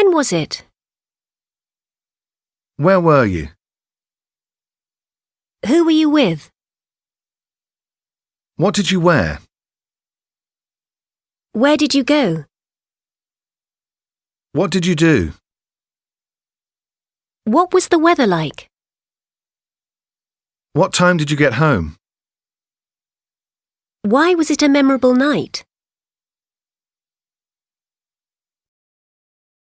When was it? Where were you? Who were you with? What did you wear? Where did you go? What did you do? What was the weather like? What time did you get home? Why was it a memorable night?